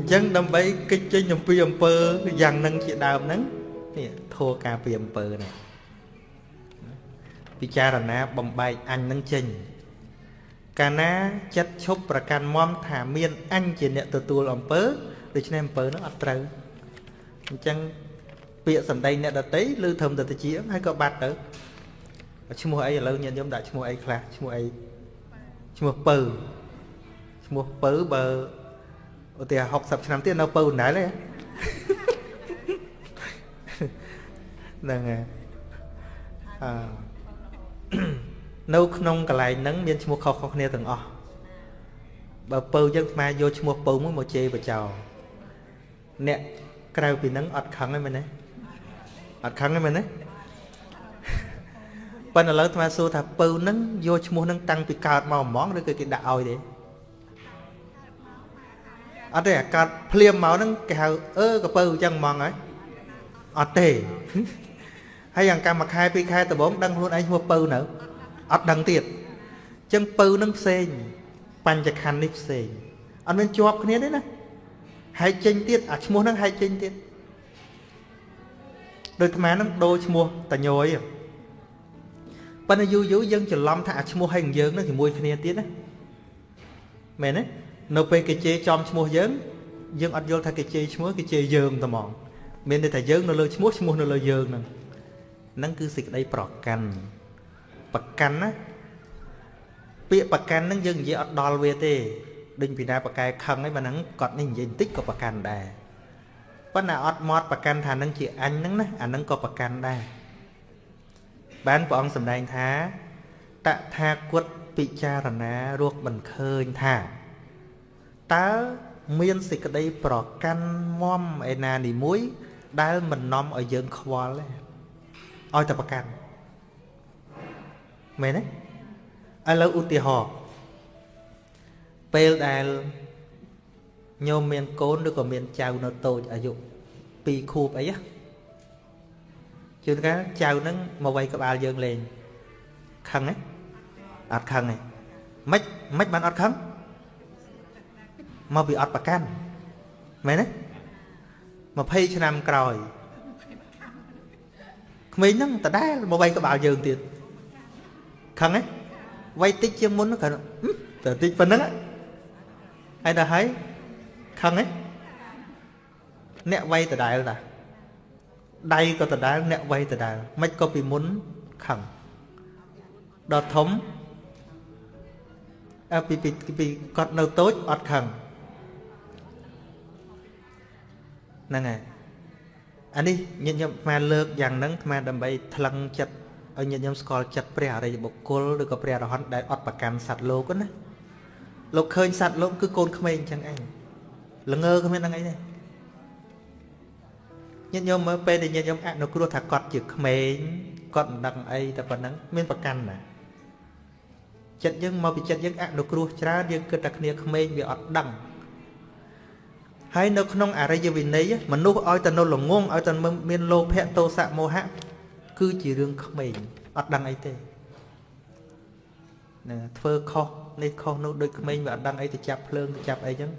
អញ្ចឹងដើម្បីកិច្ចចេញអំពីអំពើយ៉ាងនឹងជាដើមហ្នឹងនេះធัวការពីអំពើនេះពិចារណាបំបែកអញនឹងចេញកាលណាចិត្តឈប់ប្រកាន់មមថាមានអញជាអ្នកទទួលអំពើដូច្នេះអំពើនោះអត់ត្រូវអញ្ចឹងពាក្យសម្ដីអ្នកដតីឬធំទៅជាហើយក៏បាត់ទៅឈ្មោះអីឥឡូវញាតិញោមដាក់ឈ្មោះអីខ្លះឈ្មោះអីឈ្មោះពៅឈ្មោះពៅបើ ឧទាហរណ៍60ឆ្នាំទៀតនៅពៅណែលទេហ្នឹងហើយអឺនៅក្នុងកន្លែងហ្នឹងមានឈ្មោះខុសៗគ្នាទាំងអស់បើពៅយើងស្មាយកឈ្មោះពៅមួយមកជេរបចោអ្នកក្រៅពីហ្នឹងអត់ខឹងទេមែនទេអត់ខឹងទេមែនទេប៉ុន្តែឥឡូវអាត្មាសួរថាពៅហ្នឹងយកឈ្មោះហ្នឹងតាំងពីកើតមកហ្មងឬក៏គេដាក់ឲ្យទេ អត់ទេអាកើតភ្លាមមកហ្នឹងគេហៅអឺកពៅអញ្ចឹងហ្មងហើយអត់ទេហើយយ៉ាងកម្មខែពីរខែដំបូងដឹងខ្លួនឯងឈ្មោះពៅនៅអត់ដឹងទៀតអញ្ចឹងពៅហ្នឹងផ្សេងបញ្ចខណ្ឌនេះផ្សេងអត់មានជាប់គ្នាទេណាហែកចេញទៀតអាឈ្មោះហ្នឹងហែកចេញទៀតដូចអាត្មាហ្នឹងដូរឈ្មោះតញយប៉ុន្តែយូរយូរយើងច្រឡំថាអាឈ្មោះហើយយើងហ្នឹងជាមួយគ្នាទៀតណាមែនទេ នៅពេលគេជេរចំឈ្មោះយើងយើងអត់យល់ថាគេជេរឈ្មោះគេជេរយើងតែហ្មងមានន័យថាយើងនៅលើឈ្មោះឈ្មោះនៅលើយើងហ្នឹងហ្នឹងគឺសេចក្តីប្រកាន់ប្រកាន់ណាពាក្យប្រកាន់ហ្នឹងយើងនិយាយអត់ដល់វាទេដូចពីណាប្រកែខឹង ấy បើហ្នឹងគាត់នេះនិយាយបន្តិចក៏ប្រកាន់ដែរប៉ុន្តែអត់មកប្រកាន់ថានឹងជាអញហ្នឹងណាអាហ្នឹងក៏ប្រកាន់ដែរបានព្រះអង្គសម្ដែងថាតថាគតពិចារណារកមិនឃើញថា តើមានសេចក្តីប្រកាន់មមឯណានីមួយ ដែលមិននាំឲ្យយើងខ្វល់ទេឲ្យតែប្រកាន់មែនទេឥឡូវឧទាហរណ៍ពេលដែលញោមមានកូនឬក៏មានចៅនៅតូចអាយុ2ខួបអីជួនកាលចៅហ្នឹងមកវាយក្បាលយើងលេងខឹងទេអត់ខឹងទេមិនមិនបានអត់ខឹង មកពីអត់ប្រកាន់មែនទេ20ឆ្នាំក្រោយក្មេងហ្នឹងដដែលមកវាយក្បាលយើងទៀតខឹងទេវាយតិចជាងមុនគាត់តែតិចប៉ុណ្្នឹងហើយដល់ហើយខឹងទេអ្នកវាយដដែលតាដៃក៏ដដែលអ្នកវាយដដែលមិនក៏ពីមុនខឹងដល់ធំអើពីពីពីគាត់នៅតូចអត់ខឹង ហ្នឹងហើយអានេះញាតិញោមអាលើកយ៉ាងហ្នឹងអាដើម្បីថ្លឹងចិត្តឲ្យញាតិញោមស្គាល់ចិត្តព្រះអរិយបុគ្គលឬក៏ព្រះអរហន្តដែលអត់ប្រកាន់សត្វលោកណាលោកឃើញសត្វលោកគឺកូនក្មេងអញ្ចឹងឯងល្ងើគ្មានហ្នឹងអីទេញាតិញោមមើលពេលដែលញាតិញោមអនុគ្រោះថាគាត់ជាក្មេងគាត់មិនដឹងអីតែប៉ុណ្ណឹងមានប្រកាន់ណាចិត្តយើងមកពីចិត្តយើងអនុគ្រោះច្រើនយើងគិតតែគ្នាក្មេងវាអត់ដឹង ហើយនៅក្នុងអរិយវិន័យមនុស្សឲ្យតែនៅល្ងងឲ្យតែមានលោភៈទោសៈមោហៈគឺជារឿងក្មេងអត់ដឹងអីទេណាធ្វើខុសនេះខុសនោះដូចក្មេងវាអត់ដឹងអីទៅចាប់ភ្លើងទៅចាប់អីចឹង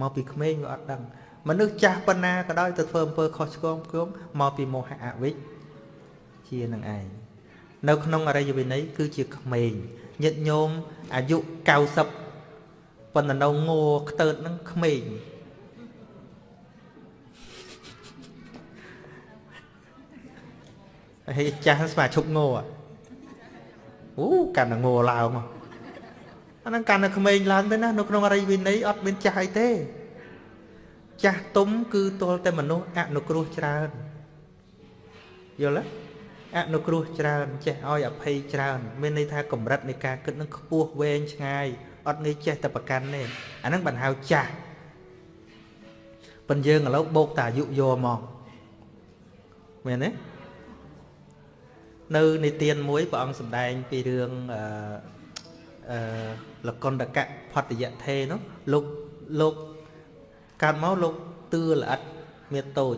មកពីក្មេងវាអត់ដឹងមនុស្សចាស់ប៉ុណ្ណាក៏ដោយទៅធ្វើអំពើខុសឆ្គងគំមកពីមោហៈអវិជ្ជានឹងឯងនៅក្នុងអរិយវិន័យគឺជាក្មេងញាតិញោមអាយុ90ប៉ុន្តែនៅងัวខ្ទើតនឹងក្មេង ហើយចាស់ស្មាឈប់ងោអូកាន់តែងោឡើងអាហ្នឹងកាន់តែក្មេងឡើងទៅណានៅក្នុងអរិយវិន័យអត់មានចាស់អីទេ ចាស់ទុំគឺទល់តែមនុស្សអនុគ្រោះច្រើនយល់ទេអនុគ្រោះច្រើនចេះឲ្យអភ័យច្រើន មានន័យថាកម្រិតនៃការគិតនឹងខ្ពស់វែងឆ្ងាយអត់ងាយចេះតែប្រកាន់ទេអាហ្នឹងបានហៅចាស់ប៉ុន្តែយើងឥឡូវបោកតាអាយុយកមកមែនទេ នៅនិទានមួយព្រះអង្គសម្ដែងពីរឿងអឺអឺលកុណ្ដកៈផតយៈថេនោះលោកលោកកើតមកលោកទឿល្អិតមានតូច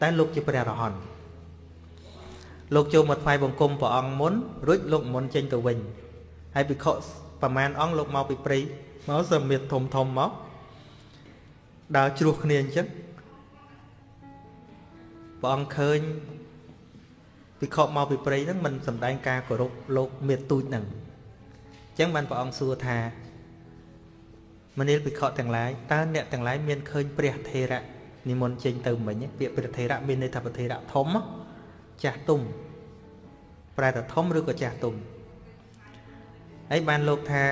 តែលោកជាព្រះរហន្តលោកចូលមកថ្វាយបង្គំព្រះអង្គមុនរួចលោកមុនចេញទៅវិញហើយភិក្ខុប្រមាណអង្គលោកមកពីព្រៃមកសមាធធំធំមកដើរជ្រោះគ្នាអញ្ចឹងព្រះអង្គឃើញ ពិខុមកពីព្រៃហ្នឹងមិនសំដែងការគោរពលោកមេទូចហ្នឹងអញ្ចឹងបានព្រះអង្គសួរថាមនាលពិខុទាំងឡាយតើអ្នកទាំងឡាយមានឃើញព្រះថេរៈនិមន្តចេញទៅមិញពាក្យព្រះថេរៈមានន័យថាព្រះថេរៈធំចាស់ទុំប្រែថាធំឬក៏ចាស់ទុំហើយបានលោកថា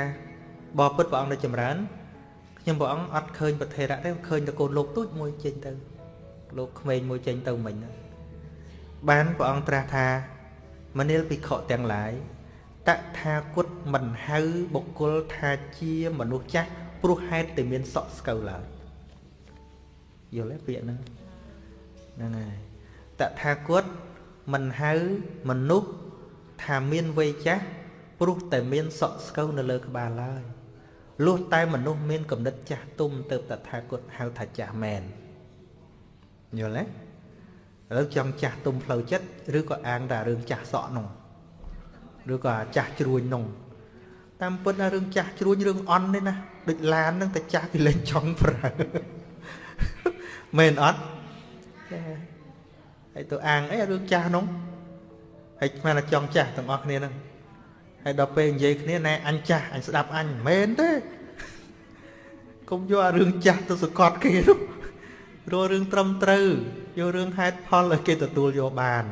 បបពុតព្រះអង្គនៅចម្រើនខ្ញុំព្រះអង្គអត់ឃើញប្រធេរៈទេឃើញតែកូនលោកទូចមួយចេញទៅលោកក្មេងមួយចេញទៅមិញហ្នឹង បានព្រះអង្គត្រាស់ថាមនាលភិក្ខុទាំងឡាយតថាគតមិនហៅបុគ្គលថាជាមនុស្សចាស់ព្រោះហេតុតែមានសក់ស្កូវឡើយយល់ទេពាក្យហ្នឹងហ្នឹងហើយតថាគតមិនហៅមនុស្សថាមានវ័យចាស់ព្រោះតែមានសក់ស្កូវនៅលើក្បាលឡើយលុះតែមនុស្សមានកំណត់ចាស់ទុំទៅតថាគតហៅថាចាស់មែនយល់ទេ ឥឡូវចង់ចាស់ទុំផ្លូវចិត្តឬក៏អាងតែរឿងចាស់សក់នោះឬក៏ចាស់ជ្រួញនោះតាមពិតណារឿងចាស់ជ្រួញរឿងអន់ទេណាដូចឡានហ្នឹងតែចាស់គេលេងចង់ប្រើមែនអត់ហើយទៅអាងអីរឿងចាស់នោះហើយស្មានតែចង់ចាស់ទាំងអស់គ្នាហ្នឹងហើយដល់ពេលនិយាយគ្នាណែអញចាស់អញស្ដាប់អញមិនមែនទេកុំយកអារឿងចាស់ទៅសកត់គេនោះរករឿងត្រឹមត្រូវ យករឿងហេតុផលឲ្យគេទទួលយកបាន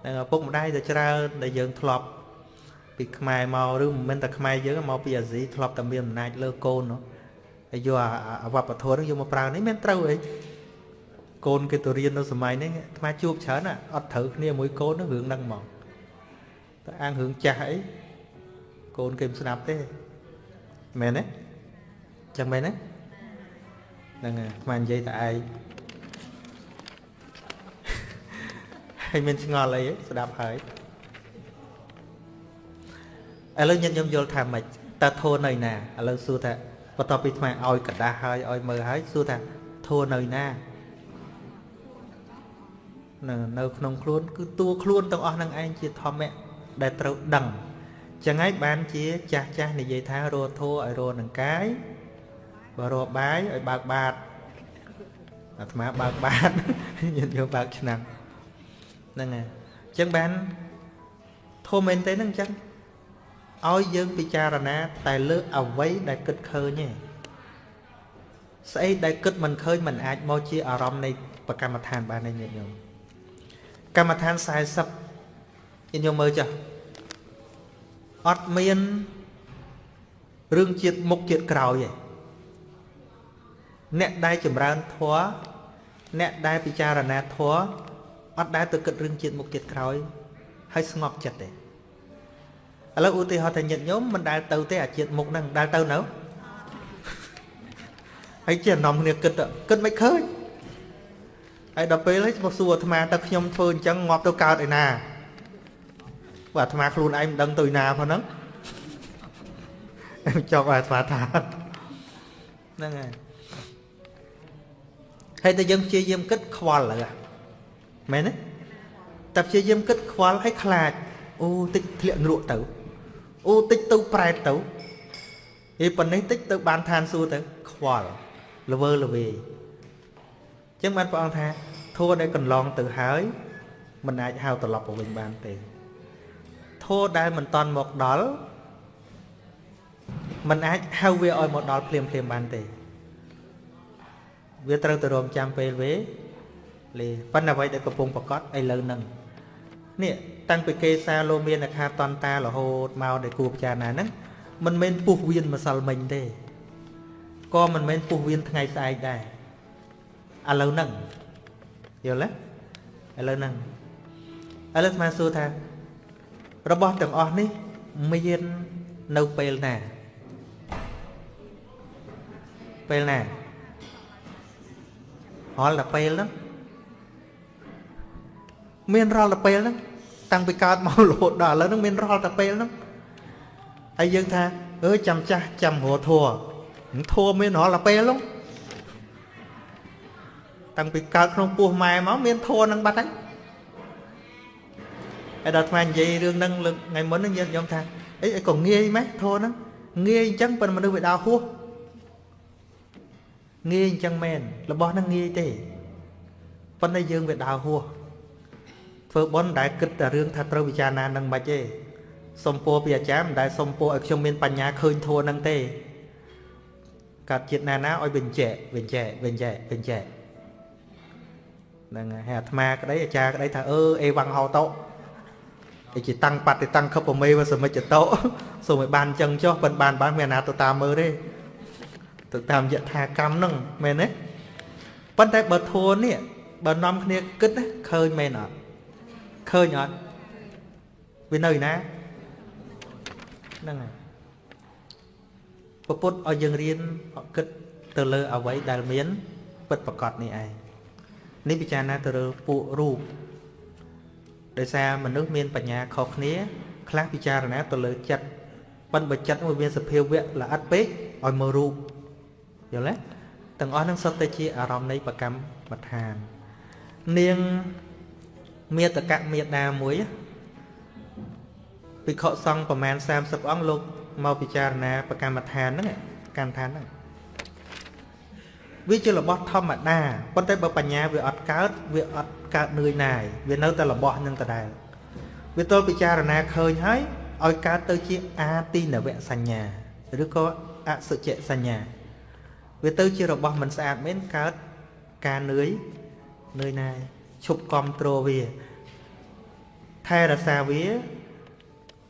ហ្នឹងឪពុកម្ដាយតែច្រើនដែលយើងធ្លាប់ពីខ្មែរមកឬមិនមែនតែខ្មែរយើងមកពីអាស៊ីធ្លាប់តែមានអំណាចលើកូននោះហើយយកអាវប្បធម៌ហ្នឹងយកមកប្រើនេះមានត្រូវអីកូនគេទៅរៀននៅសម័យនេះអាត្មាជួបច្រើនអត់ត្រូវគ្នាមួយកូនហ្នឹងរឿងហ្នឹងមកតែអាងរឿងចាស់អីកូនគេមិនស្ដាប់ទេមែនទេចឹងមែនទេហ្នឹងហើយស្មាននិយាយតែឯង ហើយមានឆ្ងល់អីស្ដាប់ហើយឥឡូវញាតិញោមយល់ថាម៉េចតើធូរនៅណាឥឡូវសួរថាបន្ទាប់ពីថ្មឲ្យកដាស់ហើយឲ្យមើលហើយសួរថាធូរនៅណានៅនៅក្នុងខ្លួន គឺតួខ្លួនទាំងអស់នឹងឯងជាធម្មៈដែលត្រូវដឹងចឹងហើយបានជាចាស់ចាស់និយាយថារស់ធัวឲ្យរស់នឹងកាយបើរស់បាយឲ្យបើកបាតអាត្មាបើកបាតញាតិយកបើកឆ្នាំ ហ្នឹងហើយចឹងបានធំមែនទេហ្នឹងចឹងឲ្យយើងពិចារណា តែលើអវ័យដែលគិតឃើញទេស្អីដែលគិតមិនឃើញមិនអាចមកជាអារម្មណ៍នៃប្រកម្មដ្ឋានបានទេញាតិញោមកម្មដ្ឋាន40ញាតិញោមមើលចុះអត់មានរឿងជាតិមុខជាតិក្រោយទេអ្នកដែលចម្រើនធម៌អ្នកដែលពិចារណាធម៌ អត់ដែលទៅគិតរឿងជាតិមុខជាតិក្រោយហើយស្ងប់ចិត្តទេឥឡូវឧទាហរណ៍ថាញាតិញោមមិនដែលទៅទេអាជាតិមុខហ្នឹងដែលទៅនៅហើយជាអានំគ្នាគិតគិតមិនឃើញហើយដល់ពេលហើយមកសួរអាត្មាតើខ្ញុំធ្វើអញ្ចឹងងាប់ទៅកើតឯណាបើអាត្មាខ្លួនឯងមិនដឹងទៅណាផងហ្នឹងចង់ឲ្យអាត្មាថាហ្នឹងហើយហើយតែយើងព្យាយាមគិតខ្វល់ហើយ មែនទេតែព្យាយាមគិតខ្វល់ហើយខ្លាចអូតិចធ្លាក់នរកទៅអូតិចទៅប្រែតទៅអីប៉ុណ្ណេះតិចទៅបានឋានសួគ៌ទៅខ្វល់ល្វើល្វីអញ្ចឹងបានព្រះអង្គថាធัวដែលកន្លងទៅហើយមិនអាចហៅត្រឡប់ទៅវិញបានទេធម៌ដែលមិនតន់មកដល់มันអាចហៅវាឲ្យមកដល់ភ្លាមភ្លាមបានទេវាត្រូវទៅរងចាំពេលវេលេ ប៉ុន្តែអ្វីដែលកំពុងប្រកាសឥឡូវហ្នឹងនេះតាំងពីគេសាលោមានអខាតន្តារហូតមកដែលគួរពិចារណាហ្នឹងមិនមែនពុះវៀនម្សិលមិញទេក៏មិនមែនពុះវៀនថ្ងៃស្អែកដែរឥឡូវហ្នឹងយល់ទេឥឡូវហ្នឹងឥឡូវស្មាសួរថារបស់ទាំងអស់នេះមាននៅពេលណាពេលណារាល់តែពេលហ្នឹង មានរាល់តែពេលហ្នឹងតាំងពីកើតមករហូតដល់ឥឡូវហ្នឹងមានរាល់តែពេលហ្នឹងហើយយើងថាអើចាំចាស់ចាំរធัวធัวមានរាល់តែពេលហ្នឹងតាំងពីកើតក្នុងពោះម៉ែមកមានធัวហ្នឹងបាត់ហើយហើយដល់ថ្មនិយាយរឿងហ្នឹងលើកថ្ងៃមុនហ្នឹងយើងថាអីក៏ងាយម៉េះធោហ្នឹងងាយអញ្ចឹងប៉ុន្តែមនុស្សវាដើរហួស ងាយអញ្ចឹងមែនរបស់ហ្នឹងងាយទេប៉ុន្តែយើងវាដើរហួស ធ្វើបន់ដែលគិតតែរឿងថាត្រូវពិចារណានឹងមិនទេសុំពោពីអាចារ្យមិនដែលសុំពោឲ្យខ្ញុំមានបញ្ញាឃើញធัวនឹងទេកាត់ជាតិណាណាឲ្យវិញចែកវិញចែកវិញចែកវិញចែកហ្នឹងហើយអាត្មាក្តីអាចារ្យក្តីថាអឺអេវ៉ាំងហោតោឯជាតាំងបត្តិតាំងខឹបប្រមេវសមិច្ចតោសូមឲ្យបានចឹងចុះប៉ិនបានបានមានអាណាទៅតាមមើលទេទៅតាមយថាកម្មហ្នឹងមែនទេប៉ុន្តែបើធួនេះបើនាំគ្នាគិតឃើញមែនអត់ ឃើញអត់វានៅណាហ្នឹងហើយពពុទ្ធឲ្យយើងរៀនគិតទៅលើអ្វីដែលមានពិតប្រកបនេះឯងនេះពិចារណាទៅលើពួករូបដោយសារមនុស្សមានបញ្ញាខុសគ្នាខ្លះពិចារណាទៅលើចិត្តប៉ិនបើចិត្តមួយមានសភាវៈល្អិតពេកឲ្យមើលរូបយល់ទេទាំងអស់នឹងសុទ្ធតែជាអារម្មណ៍នៃប្រកម្មដ្ឋាននាង មេតកមេដាមួយភិក្ខុសង្ឃប្រមាណ30អង្គលោកមកពិចារណាប្រកម្មដ្ឋានហ្នឹងកម្មដ្ឋានហ្នឹងវាជារបស់ធម្មតាប៉ុន្តែបើបញ្ញាវាអត់កើតវាអត់កើតនឿយណាយវានៅតែរបស់នឹងដដែលវាទល់ពិចារណាឃើញហើយឲ្យកើតទៅជាអាទីនវៈសញ្ញាឬក៏អសុជសញ្ញា វាទៅជារបស់មិនស្អាតមែនកើតការនឿយនឿយណាយ ឈប់គ្រប់គ្រងវា ថែរក្សាវា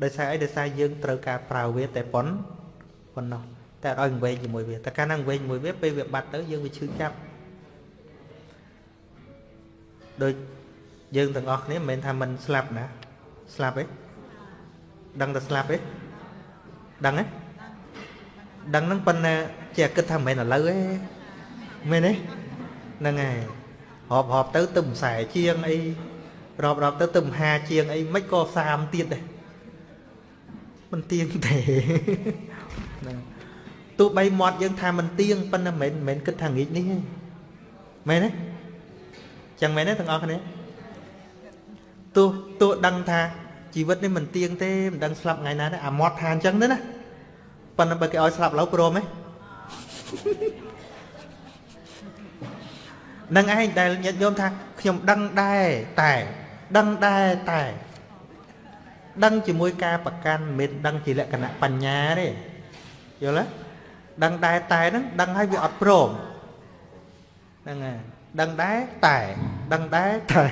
ដោយសារអីដោយសារយើងត្រូវការប្រើវាតែប៉ុនប៉ុណ្ណោះតែឲ្យវែងជាមួយវាតែកាលណាវែងជាមួយវាពេលវាបាត់ទៅយើងវាឈឺចាប់ដូចយើងទាំងអស់គ្នាមិនមែនថាមិនស្លាប់ណាស្លាប់ទេដឹងតែស្លាប់ទេដឹងទេដឹងហ្នឹងប៉ុន្តែជាគិតថាមិនមែនឥឡូវទេមែនទេហ្នឹងហើយ រាប់រាប់ទៅទឹមខ្សែជាងអីរាប់រាប់ទៅទឹមហាជាងអីមិនក៏សាមទៀតដែរមិនទៀងទេហ្នឹងទោះបីមាត់យើងថាមិនទៀងប៉ុន្តែមិនមែនគិតថាងាកនេះទេមែនទេចឹងមែនទេទាំងអស់គ្នាទោះទោះដឹងថាជីវិតនេះមិនទៀងទេមិនដឹងស្លាប់ថ្ងៃណាទេអាមាត់ថាអញ្ចឹងទេណាប៉ុន្តែបើគេឲ្យស្លាប់ឡូវព្រមទេ នឹងឯងដែលញាតិញោមថាខ្ញុំដឹងដែរតែដឹងដែរតែដឹងជាមួយការប្រកាន់មិនដឹងជាលក្ខណៈបញ្ញាទេយល់ទេដឹងដែរតែហ្នឹងដឹងហើយវាអត់ព្រមហ្នឹងហើយដឹងដែរតែដឹងដែរតែ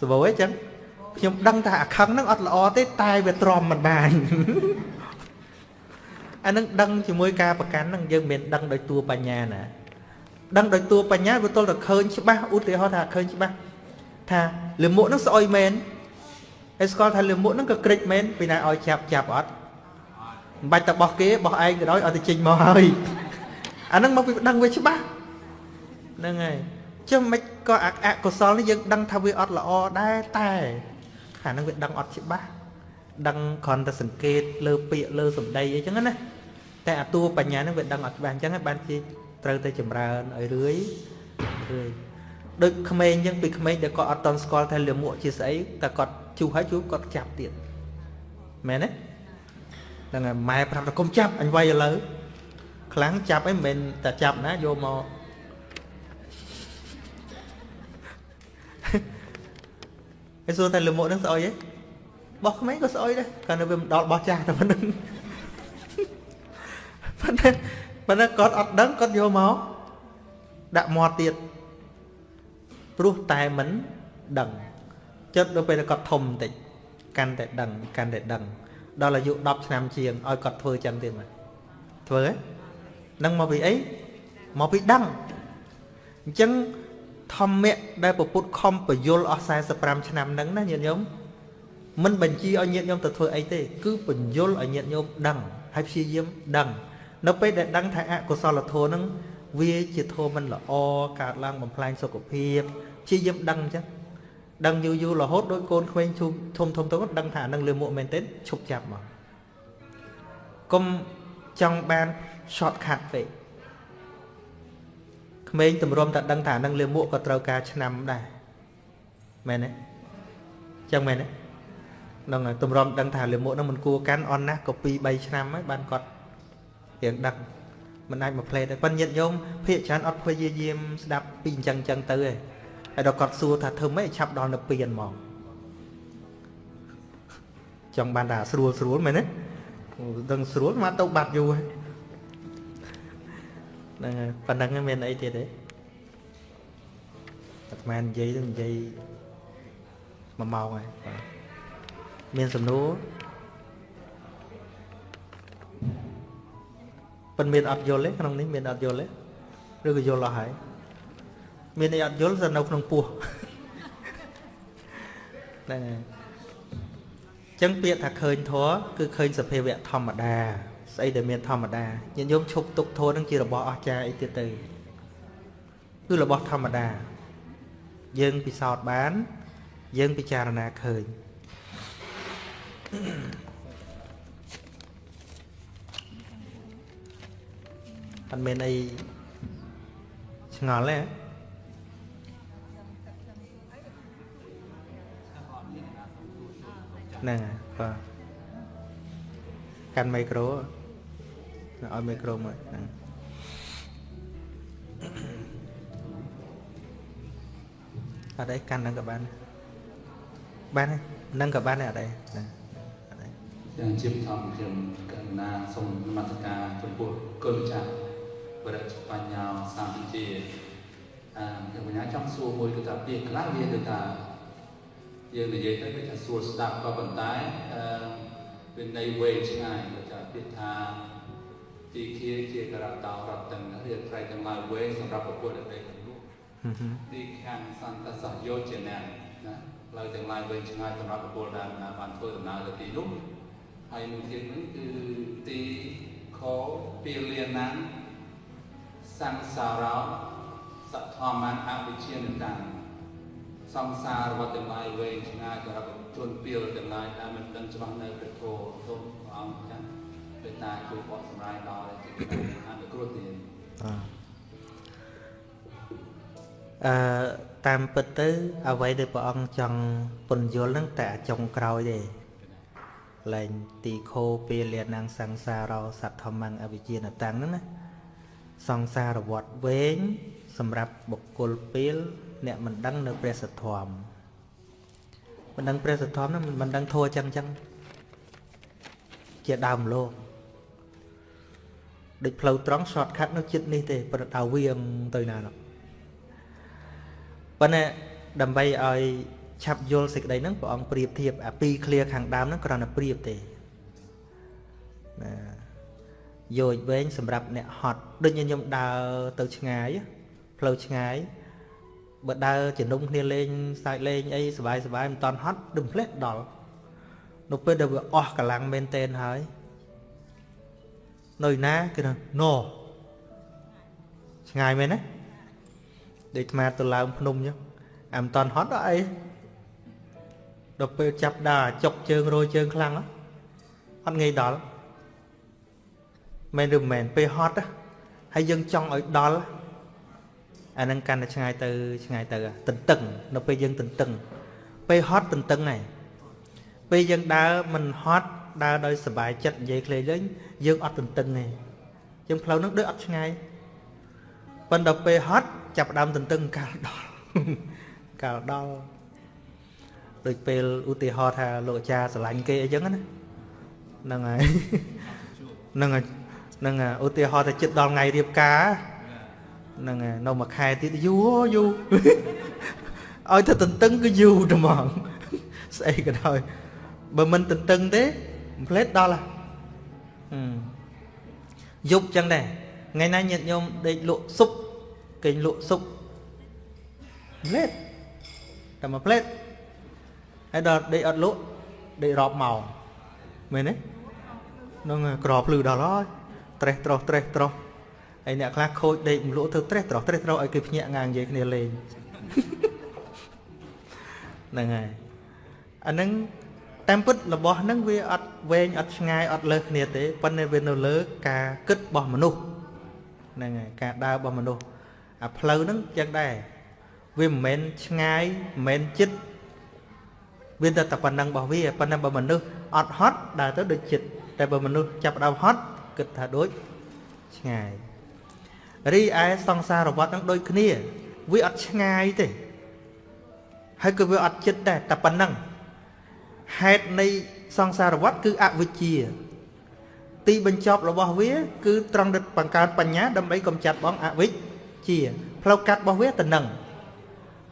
សបោអីចឹងខ្ញុំដឹងថាអាខឹងហ្នឹងអត់ល្អទេតែវាទ្រាំមិនបានអានឹងដឹងជាមួយការប្រកាន់ហ្នឹងយើងមិនដឹងដោយតួបញ្ញាណា ដឹងដោយតួបញ្ញាវាទល់តែឃើញច្បាស់ឧទាហរណ៍ថាឃើញច្បាស់ថាលិមុខហ្នឹងស្អុយមែនហើយស្គាល់ថាលិមុខហ្នឹងក៏ក្រិចមែនពីណាឲ្យចាប់ចាប់អត់មិនបាច់តែបោះគេបោះឯងក៏ដោយឲ្យទៅចេញមកហើយអាហ្នឹងមកពីដឹងវាច្បាស់ហ្នឹងហើយចុះមិនក៏អកុសលនេះយើងដឹងថាវាអត់ល្អដែរតែអាហ្នឹងវាដឹងអត់ច្បាស់ដឹងគ្រាន់តែសង្កេតលើពាក្យលើសម្ដីអីចឹងណាតែអាតួបញ្ញាហ្នឹងវាដឹងអត់ច្បាស់អញ្ចឹងបានជា ត្រូវតែចម្រើនឲ្យរឿយរឿយដូចក្មេងអញ្ចឹងពីក្មេងដែលគាត់អត់តន់ស្គាល់ថាលាមកជាស្អីតែគាត់ជុះហើយជុះគាត់ចាប់ទៀតមែនទេហ្នឹងហើយម៉ែប្រាប់ថាកុំចាប់អញវាយឥឡូវខ្លាំងចាប់អីមិនមែនតែចាប់ណាយកមកឯសួរតែលមុខនឹងស្អុយហ៎បោះក្មេងក៏ស្អុយដែរគាត់នៅវាមិនដល់បោះចាស់តែប៉ុណ្្នឹងប៉ុន្តែ ប៉ុន្តែគាត់អត់ដឹងគាត់យកមកដាក់មាត់ទៀតព្រោះតែមិនដឹងចិត្តដល់ពេលគាត់ធំបន្តិចកាន់តែដឹងកាន់តែដឹងដល់អាយុ10ឆ្នាំជាងឲ្យគាត់ធ្វើចឹងទៀតមកធ្វើហ៎នឹងមកពីអីមកពីដឹងអញ្ចឹងធម្មៈដែលពុទ្ធខំបយលអស់45ឆ្នាំហ្នឹងណាញាតិញោមមិនបញ្ជាឲ្យញាតិញោមទៅធ្វើអីទេ គឺបញ្យលឲ្យញាតិញោមដឹងហើយព្យាយាមដឹង នៅពេលដែលដឹងថាអកុសលធម៌ហ្នឹងវាជាធម៌មិនល្អកើតឡើងបំផ្លាញសុខភាពព្យាយាមដឹងអញ្ចឹងដឹងយូរយូររហូតដូចកូនក្មេងធំធំធំទៅដឹងថានឹងលឿមួកមែនទេឈប់ចាប់មកកុំចង់បាន short cut ពេកក្មេងទម្រាំតែដឹងថានឹងលឿមួកក៏ត្រូវការឆ្នាំដែរមែនទេចឹងមែនទេនឹងទម្រាំដឹងថាលឿមួកនឹងមិនគួរកាន់អន់ណាស់ក៏2 3ឆ្នាំហើយបានគាត់ រៀងដឹងមិនអាចមកផ្លេតទេប៉ុន្តែញាតិញោមភាកច្រើនអត់ព្យាយាមស្ដាប់ពីអញ្ចឹងអញ្ចឹងទៅឯងហើយដល់គាត់សួរថាធ្វើម៉េចឆាប់ដល់នៅពៀនហ្មងចង់បានថាស្រួលស្រួលមែនទេដឹងស្រួលមកទៅបាត់យូរហើយហ្នឹងហើយប៉ុណ្ណឹងមានអីទៀតទេអាត្មានិយាយទៅនិយាយ1ម៉ោងហើយបាទមានសំណួរ ប៉ុន្មានអត់យល់ទេក្នុងនេះមានអត់យល់ទេឬក៏យល់អស់ហើយមានអីអត់យល់ទៅនៅក្នុងពោះហ្នឹងហើយចឹងពាក្យថាឃើញធัวគឺឃើញសភាវៈធម្មតាស្អីដែលមានធម្មតាញាតិញោមឈប់ទុកធัวនឹងជារបស់អស្ចារ្យអីទៀតទៅគឺរបស់ធម្មតា យើងពិសោធន៍បាន យើងពិចារណាឃើញ អត់មានអីឆ្ងល់ទេហ្នឹងហើយបាទកាន់មីក្រូឲ្យមីក្រូមកហ្នឹងអត់អីកាន់ហ្នឹងក៏បានបានហ្នឹងក៏បានដែរអត់អីហ្នឹងអត់អីយ៉ាងជាបឋមខ្ញុំកណ្ណាសូមនមស្ការចំពោះគុណចាស់ បរិជ្ជបញ្ញាសាមជាអឺខ្ញុំបញ្ញាចង់សួរមួយគឺថាពាក្យខ្លះវាគឺថាយើងនិយាយទៅវាថាសួរស្ដាប់ក៏ប៉ុន្តែអឺវានៃវែងឆ្ងាយដូចថាពាក្យថាទីគាជាករតោរតទាំងរៀបត្រៃទាំងឡាយវែងសម្រាប់ប្រពុទ្ធដែលទាំងនោះហឹមហឹមទីខាងសន្តសយោជនៈណាផ្លូវទាំងឡាយវែងឆ្ងាយសម្រាប់បុគ្គលដែលណាបានធ្វើដំណើរទៅទីនោះហើយមួយទៀតនោះគឺទីខពីលាណាន សង្សារោសធម្មអវិជ្ជានិតាំសង្សារវត្តទាំងឡាយវែងឆ្ងាយសម្រាប់ជនពីលទាំងឡាយដែលមិនដឹងច្បាស់នៅព្រះធម៌សូមព្រះអង្គចាស់មេត្តាជួយបកសម្រាយដល់ជាអនុគ្រោះទៀតអឺតាមពិតទៅ អ្វីដែលព្រះអង្គចង់ពន្យល់ហ្នឹងតែអាចុងក្រោយទេលែងទីខោពេលលានាងសង្សារោសត្វធម្មងអវិជ្ជានតាំងហ្នឹងណា សង្សារវត្តវែងសម្រាប់បុគ្គលពេល អ្នកមិនដឹងនៅព្រះសទ្ធមមិនដឹងព្រះសទ្ធមហ្នឹងមិនដឹងធัวចឹងចឹងជាដើមលោកដូចផ្លូវត្រង់ shortcut នៅចិត្តនេះទេប្រដៅវៀងទៅណានោះប៉ុន្តែដើម្បីឲ្យឆាប់យល់សេចក្តីហ្នឹងព្រះអង្គប្រៀបធៀបអាពីរឃ្លាខាងដើមហ្នឹងគ្រាន់តែប្រៀបទេណា យោជវែងសម្រាប់អ្នកហត់ដូចខ្ញុំដើរទៅឆ្ងាយផ្លូវឆ្ងាយបើដើរជំនុំគ្នាលេងសើចលេងអីសบายសบายមិនតន់ហត់ដឹមផ្លេះដល់នៅពេលដែលវាអស់កម្លាំងមែនតែនហើយនៅណាគឺថាណឆ្ងាយមែនណាដូចអាត្មាទៅឡើងភ្នំអញ្ចឹងអាមិនតន់ហត់ដល់អីដល់ពេលចាប់ដើរចុកជើងរយជើងខ្លាំងហ៎អត់ងាយដល់ មែនឬមិនមែនពេលហត់ហើយយើងចង់ឲ្យដល់អានឹងកាន់តែឆ្ងាយទៅឆ្ងាយទៅទន្ទឹង នៅពេលយើងទន្ទឹង ពេលហត់ទន្ទឹងហើយពេលយើងដើរមិនហត់ដើរដោយសុបាយចិត្តនិយាយខ្លីលេងយើងអត់ទន្ទឹងទេយើងផ្លូវនោះដូចអត់ឆ្ងាយប៉ុន្តែពេលហត់ចាប់ផ្ដើមទន្ទឹងកាលដល់កាលដល់ដូចពេលឧទាហរណ៍ថាលោកអាចារ្យស្រឡាញ់គេអីចឹងណាហ្នឹងហើយហ្នឹងហើយ ហ្នឹងហើយឧទាហរណ៍ថាចិត្តដល់ថ្ងៃរៀបការហ្នឹងហើយនៅមួយខែទៀតយូរយូរឲ្យទៅទន្ទឹងគឺយូរត្មងស្អីក៏ដោយបើមិនទន្ទឹងទេផ្លេតដល់ហ៎យប់ចឹងដែរថ្ងៃណាញាតិញោមដេកលក់ស៊ុបគេងលក់ស៊ុបផ្លេតតែមួយផ្លេតហើយដល់ដេកអត់លក់ដេករាប់ម៉ោងមែនទេនឹងក្រភ្លឺដល់ហើយ ត្រេះត្រោះត្រេះត្រោះហើយអ្នកខ្លះខូចដេកមលក់ធ្វើត្រេះត្រោះត្រេះត្រោះឲ្យគេភ្ញាក់ងាងនិយាយគ្នាលេងហ្នឹងហើយអាហ្នឹងតាមពិតរបស់ហ្នឹងវាអត់វែងអត់ឆ្ងាយអត់លើសគ្នាទេប៉ុន្តែវានៅលើ ការគិតរបស់មនុស្សហ្នឹងហើយការដើររបស់មនុស្សអាផ្លូវហ្នឹងចឹងដែរវាមិនមែនឆ្ងាយមិនមែនចិត្តវាតែតែប៉ុណ្ណឹងរបស់វាប៉ុន្តែបើមនុស្សអត់ហត់ដើរទៅដូចចិត្តតែបើមនុស្សចាប់ដើមហត់ គិតថាដូចឆ្ងាយរីឯសង្សារវត្តនឹងដូចគ្នា វាអត់ឆ្ងាយទេហើយក៏វាអត់ចិត្តដែរតែប៉ុណ្ណឹងហេតុនៃសង្សារវត្តគឺអវិជ្ជា ទីបញ្ចប់របស់វា គឺត្រង់បង្កើតបញ្ញាដើម្បីកំចាត់បងអវិជ្ជាផ្លូវកាត់របស់វាទៅនឹង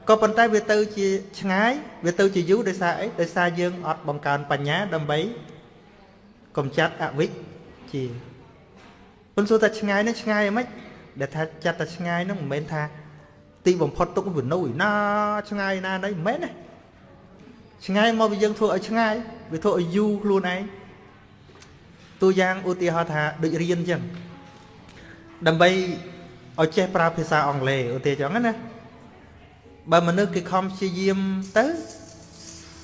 ក៏ប៉ុន្តែវាទៅជាឆ្ងាយវាទៅជាយូរដោយសារអីដោយសារយើងអត់បង្កើនបញ្ញាដើម្បីកំចាត់អវិជ្ជា ប៉ុន្តែសួរថាឆ្ងាយនេះឆ្ងាយហ្មងដែលថាចាត់តែឆ្ងាយនោះមិនមែនថាទីបំផុតទុកវានៅណាឆ្ងាយណាណីមិនមែនទេឆ្ងាយមកវាយើងធ្វើឲ្យឆ្ងាយវាធ្វើឲ្យយូរខ្លួនឯងតួយ៉ាងឧទាហរណ៍ថាដូចរៀនអញ្ចឹងដើម្បីឲ្យចេះប្រើភាសាអង់គ្លេសឧទាហរណ៍ចឹងណាបើមនុស្សគេខំព្យាយាមទៅ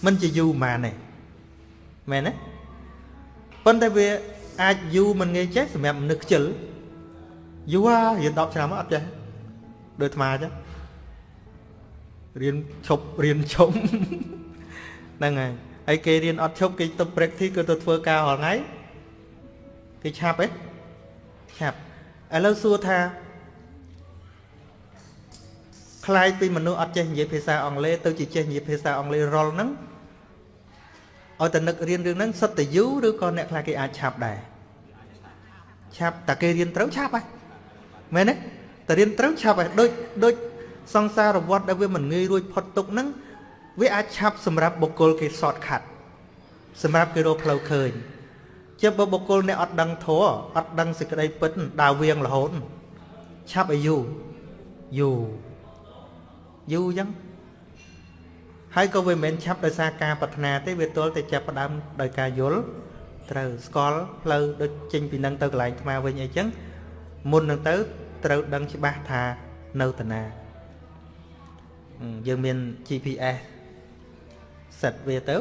មិនជាយូរប៉ុន្មានទេមែនទេប៉ុន្តែវា អាចយូរមិនងាយចេះសម្រាប់មនុស្សខ្ជិលយូររៀន10ឆ្នាំអត់ចេះដូចអាត្មាចឹងរៀនឈប់រៀនឈប់ហ្នឹងហើយហើយគេរៀនអត់ឈប់គេទៅ practice គឺទៅធ្វើការរាល់ថ្ងៃគេឆាប់ទេឆាប់ឥឡូវសួរថាខ្លាយពីមនុស្សអត់ចេះនិយាយភាសាអង់គ្លេសទៅជាចេះនិយាយភាសាអង់គ្លេសរលហ្នឹង ឲ្យតែនឹករៀនរឿងហ្នឹងសុទ្ធតែយូរឬក៏អ្នកខ្លះគេអាចឆាប់ដែរឆាប់តែគេរៀនត្រូវឆាប់ហើយមែនទេតែរៀនត្រូវឆាប់ហើយដូចដូចសង្សារវត្តដែលវាមិនងាយរួចផុតទុកហ្នឹងវាអាចឆាប់សម្រាប់បុគ្គលគេ short cut សម្រាប់គេរកផ្លូវឃើញជាបើបុគ្គលអ្នកអត់ដឹងធัวអត់ដឹងសេចក្តីពិតដើរវៀងរហូតឆាប់ឲ្យយូរយូរយូរអញ្ចឹង ហើយក៏វាមិនមែនឆាប់ដោយសារការប្រាថ្នាទេវាទល់តែចាប់ផ្ដើមដោយការយល់ត្រូវស្គាល់ផ្លូវដូចចេញពីនឹងទៅកន្លែងថ្មវិញអីចឹងមុននឹងទៅត្រូវដឹងច្បាស់ថានៅតាណាយើងមាន GPS សិតវាទៅ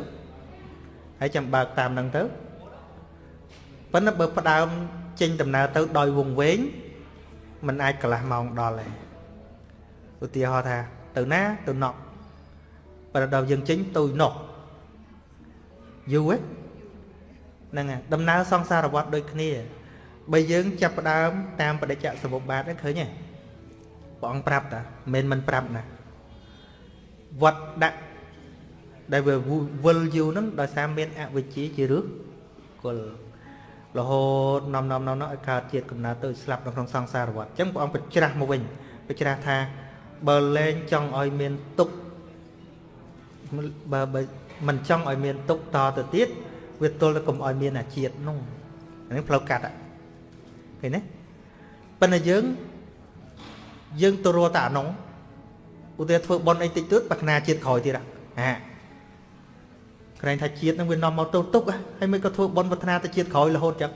ហើយចាំបើកតាមនឹងទៅប៉ុន្តែបើផ្ដើមចេញដំណើរទៅដោយវងវែងมันអាចកន្លះម៉ោងដល់ហើយឧទាហរណ៍ថាទៅណាទៅណក់ បើដល់យើងចេញទៅណក់យូរហ្នឹងហើយដំណើរសង្សារវដ្តដូចគ្នាបើយើងចាប់ផ្ដើមតាមបដិច្ចសមុបបាទហ្នឹងឃើញទេព្រះអង្គប្រាប់តាមិនមិនប្រាប់ណាវត្តដាក់ដែលវាវិលយូរហ្នឹងដោយសារមានអវិជ្ជាជារឹសគល់រហូតនាំនាំនាំឲ្យកើតជាតិកំណើតទៅស្លាប់នៅក្នុងសង្សារវដ្តអញ្ចឹងព្រះអង្គបញ្ច្រាស់មកវិញបញ្ច្រាស់ថាបើលែងចង់ឲ្យមានទុក បើបើមិនចង់ឲ្យមានទុកតទៅទៀតវាទល់តែកុំឲ្យមានអាជាតិនោះនេះផ្លូវកាត់ឃើញទេប៉ុន្តែយើងយើងទៅរកតែអានោះឧទាហរណ៍ធ្វើប៉ុនអីតិចតួចប្រាថ្នាជាតិក្រោយទៀតហាក្រែងថាជាតិនឹងវានាំមកទោសទុកហើយមិនក៏ធ្វើប៉ុនប្រាថ្នាទៅជាតិក្រោយរហូតចឹង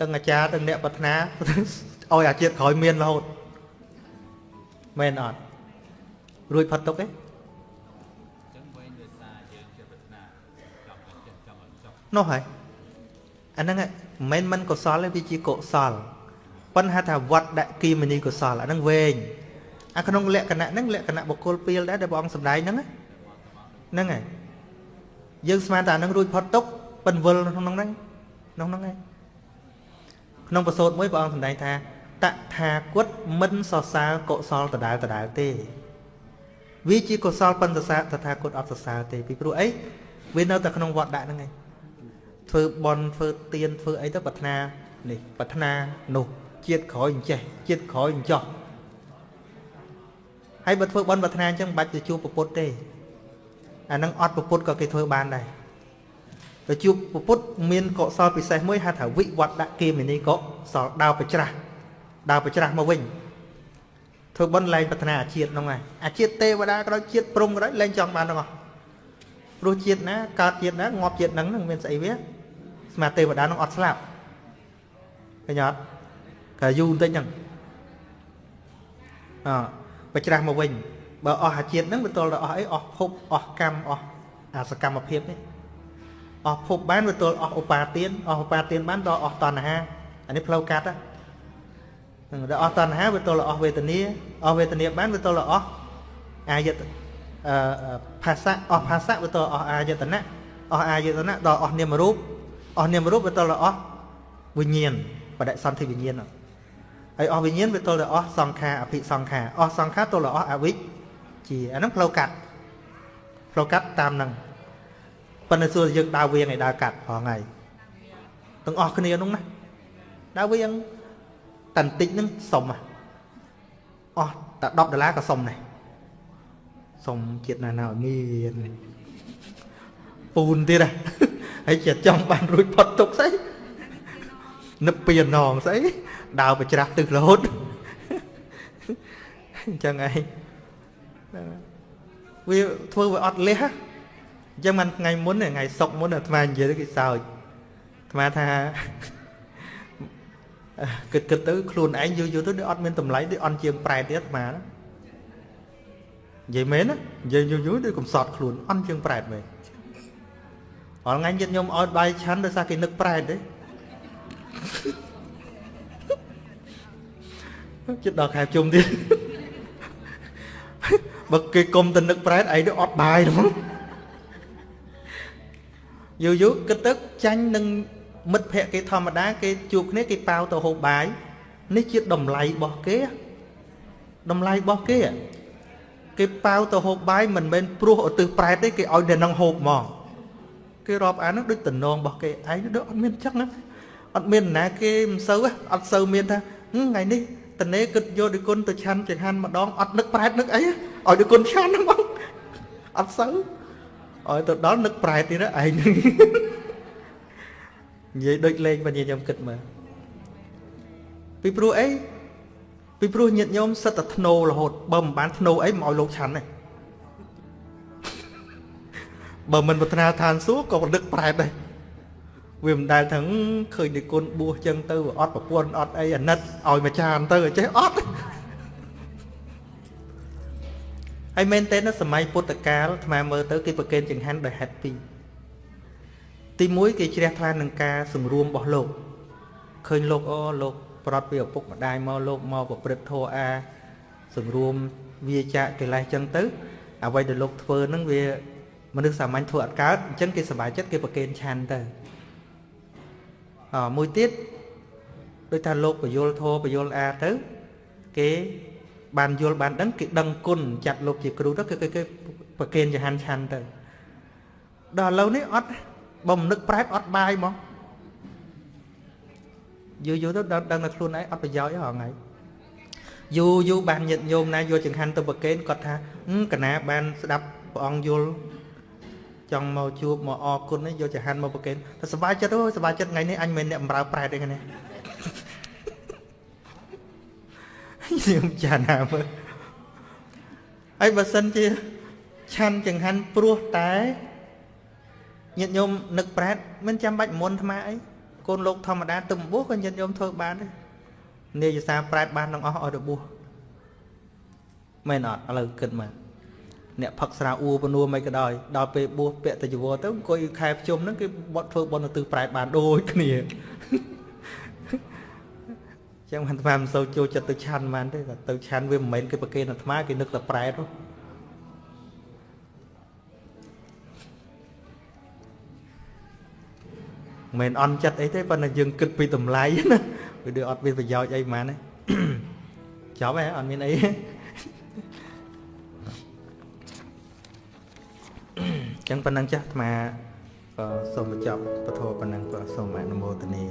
ទាំងអាចារ្យទាំងអ្នកប្រាថ្នាឲ្យអាជាតិក្រោយមានរហូតមែនអត់រួចផុតទុកទេ នោះហើយអាហ្នឹងមិនមែនមិនកុសលទេវាជាកុសលប៉ុន្តែថាវត្តដាក់គីមនីកុសលអាហ្នឹងវែងអាក្នុងលក្ខណៈហ្នឹងលក្ខណៈបុគ្គលពីលដែរដែលព្រះអង្គសម្ដែងហ្នឹងហ្នឹងហើយយើងស្មានតែអាហ្នឹងរួចផុតទុកប៉ិនវិលក្នុងហ្នឹងក្នុងហ្នឹងឯងក្នុងប្រសូតមួយព្រះអង្គសម្ដែងថាតថាគតមិនសរសើរកុសលដដែលដដែលទេវាជាកុសលប៉ុន្តែតថាគតអត់សរសើរទេពីព្រោះអីវានៅតែក្នុងវត្តដាក់ហ្នឹងឯង ធ្វើបន់ធ្វើទៀនធ្វើអីទៅប្រាថ្នានេះប្រាថ្នានោះជាតិក្រោយអញ្ចេះជាតិក្រោយអញ្ចោះហើយបើធ្វើបន់ប្រាថ្នាអញ្ចឹងមិនបាច់ទៅជួបពុទ្ធទេអានឹងអត់ពុទ្ធក៏គេធ្វើបានដែរទៅជួបពុទ្ធមានកុសលពិសេសមួយហៅថាវិវត្តដាក់គេមនីកុសលដាវប្រច្រាស់ដាវប្រច្រាស់មកវិញធ្វើបន់លែងប្រាថ្នាអាជាតិហ្នឹងហើយអាជាតិទេវតាក៏ដោយជាតិព្រំក៏ដោយលែងចង់បានទាំងអស់ព្រោះជាតិណាកើតជាតិណាងាប់ជាតិហ្នឹងនឹងមានស្អីវា ស្មាទេវតានឹងអត់ស្លាប់ឃើញអត់ក៏យូរបន្តិចហ្នឹងអបច្រាស់មកវិញបើអស់អាជាតិហ្នឹងវាទល់ដល់អស់អីអស់ភពអស់កម្មអស់អាសកម្មភាពនេះអស់ភពបានវាទល់អស់ឧបាទានអស់ឧបាទានបានដល់អស់តណ្ហាអានេះផ្លូវកាត់ហ្នឹងដល់អស់តណ្ហាវាទល់អស់វេទនាអស់វេទនាបានវាទល់អស់អាយតអឺភាសាអស់ភាសាវាទល់អស់អាយតនៈអស់អាយតនៈដល់អស់នាមរូប អស់នាមរូបវាទល់អស់វិញ្ញាណបដិសន្ធិវិញ្ញាណហើយអស់វិញ្ញាណវាទល់តែអស់សង្ខារអភិសង្ខារអស់សង្ខារទល់តែអស់អវិជ្ជាអាហ្នឹងផ្លូវកាត់ផ្លូវកាត់តាមហ្នឹងប៉ុន្តែសួរយើងដើរវៀងឲ្យដើរកាត់ផងហើយទាំងអស់គ្នានោះណាដើរវៀងតន្តិចហ្នឹងសុំអស់តែ10ដុល្លារក៏សុំដែរសុំជាតិណាណាឲ្យមានពូនទៀតហ៎ ហើយចិត្តចង់បានរួចផុតទុកស្អីនឹកពីអណងស្អីដើរប្រច្រាស់ទឹករហូតអញ្ចឹងឯងវាធ្វើវាអត់លះអញ្ចឹងមិនថ្ងៃមុនថ្ងៃសុកមុនអាត្មានិយាយទៅគេសើចអាត្មាថាគិតគិតទៅខ្លួនឯងយូរយូរទៅដូចអត់មានតម្លៃដូចអន់ជាងប្រែតទៀតអាត្មានិយាយមែនណានិយាយយូរយូរដូចកំសត់ខ្លួនអន់ជាងប្រែតមែន អល់ថ្ងៃញាតិញោមឲ្យបាយឆាន់ដោយសារគេនឹកប្រែតទេចិត្តដល់ខែជុំទៀតបើគេគុំទៅនឹកប្រែតឯងទៅអត់បាយហ្មងយូរយូរគិតទៅចាញ់នឹងមិត្តភ័ក្តិគេធម្មតាគេជួបគ្នាគេប៉ាវទៅហូបបាយនេះជាតម្លៃរបស់គេតម្លៃរបស់គេគេប៉ាវទៅហូបបាយមិនមែនព្រោះឧទ្ទិសប្រែតទេគេឲ្យតែនឹងហូបហ្មង គេរាប់អាននោះដូចតំណងរបស់គេឯងដូចអត់មានចឹងណាអត់មានណាគេមិនសូវអត់សូវមានថាថ្ងៃនេះតនេគិតយកដូចគុណទៅឆាន់ចង្ហាន់ម្ដងអត់នឹកប្រែតនឹកអីឲ្យដូចគុណឆាន់ហ្នឹងបងអត់សូវឲ្យទៅដល់នឹកប្រែតទៀតឯងនិយាយដូចលេងបញ្ញាខ្ញុំគិតមើលពីព្រោះអីពីព្រោះញាតញោមសិតតែធ្នោរហូតបើមិនបានធ្នោអីមិនឲ្យលោកឆាន់ទេ បើមិនប្រាថ្នាឋានសួគ៌ក៏ប្រដឹកប្រែតដែរវាមិនដែលថាឃើញនិគុណបួសចឹងទៅអត់ប្រពន្ធអត់អីអាណិតឲ្យមួយចានទៅចេះអត់ហើយមែនតើនៅសម័យពុទ្ធកាលអាត្មាមើលទៅគេប្រកេនចង្ហាន់ដោយហេតុពីរទី1គេជ្រះថ្លានឹងការសម្រួមរបស់លោកឃើញលោកអូលោកប្រត់ពីឪពុកម្ដាយមកលោកមកប្រព្រឹត្តធម៌អាសម្រួមវាចាកិលេសចឹងទៅអ្វីដែលលោកធ្វើនឹងវា មនុស្សសាមញ្ញធ្វើអត់កើតអញ្ចឹងគេសប្បាយចិត្តគេប្រកេនឆាន់ទៅអមួយទៀតដូចថាលោកបយលធោបយលអាទៅគេបានយល់បានដឹងគេដឹងគុណចាត់លោកជាគ្រូទៅគេគេប្រកេនចហានឆាន់ទៅដល់ឥឡូវនេះអត់បើមិននឹកប្រែតអត់បាយហ្មងយូរយូរទៅដឹងដឹងតែខ្លួនឯងអត់ប្រយោជន៍ទេហងៃយូរយូរបានញាតញោមណាយកចង្ហាន់ទៅប្រកេនគាត់ថាកណាបានស្ដាប់ព្រះអង្គយល់ ចង់មកជួបមកអរគុណនេះយកចហានមកប្រកេនតែសប្បាយចិត្តអូសប្បាយចិត្តថ្ងៃនេះអញមិនអ្នកបំរើប្រែតទេគ្នាខ្ញុំចាណាមើលហើយបើសិនជាឆាន់ចង្ហាន់ព្រោះតែញាតិញោមនឹកប្រែតមិនចាំបាច់មុនថ្មអីកូនលោកធម្មតាទំបួសក៏ញាតិញោមធ្វើបានដែរនាយសាប្រែតបានទាំងអស់ឲ្យរបួសមែនអត់ឥឡូវគិតមើល អ្នកផឹកស្រាអ៊ូពនួមិនក៏ដោយដល់ពេលបួសពាក់តជីវរទៅអង្គុយខែភ្ជុំហ្នឹងគេបត់ធ្វើបន់ទៅប្រែបានដូចគ្នាចឹងអាត្មាមិនសូវចូលចិត្តទៅឆាន់បានទេទៅឆាន់វាមិនមែនគេប្រគេនអាត្មាគេនឹកតែប្រែទៅមិនអន់ចិត្តអីទេប៉ុន្តែយើងគិតពីតម្លៃណាវាដូចអត់មានប្រយោជន៍អីហ្មងណាចប់ហើយអត់មានអី ចឹងប៉ុណ្ណឹងចាស់អាត្មាសូមបញ្ចប់ពធប៉ុណ្ណឹងក៏សូមអនុមោទនា